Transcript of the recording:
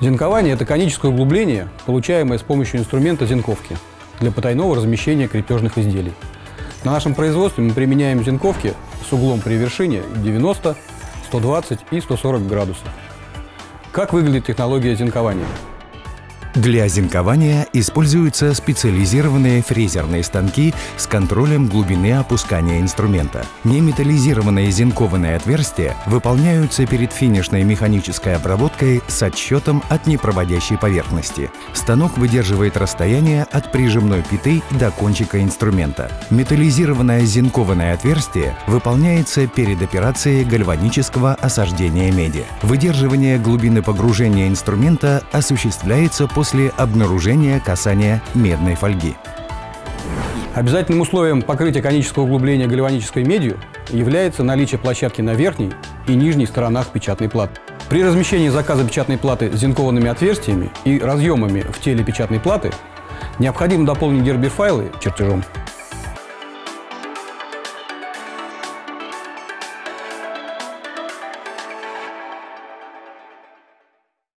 Зинкование – это коническое углубление, получаемое с помощью инструмента зинковки для потайного размещения крепежных изделий. На нашем производстве мы применяем зинковки с углом при вершине 90, 120 и 140 градусов. Как выглядит технология зинкования? Для зинкования используются специализированные фрезерные станки с контролем глубины опускания инструмента. Неметаллизированные зинкованные отверстия выполняются перед финишной механической обработкой с отсчетом от непроводящей поверхности. Станок выдерживает расстояние от прижимной пяты до кончика инструмента. Металлизированное зинкованное отверстие выполняется перед операцией гальванического осаждения меди. Выдерживание глубины погружения инструмента осуществляется после обнаружения касания медной фольги. Обязательным условием покрытия конического углубления гальванической медью является наличие площадки на верхней и нижней сторонах печатной платы. При размещении заказа печатной платы с зинкованными отверстиями и разъемами в теле печатной платы необходимо дополнить гербер-файлы чертежом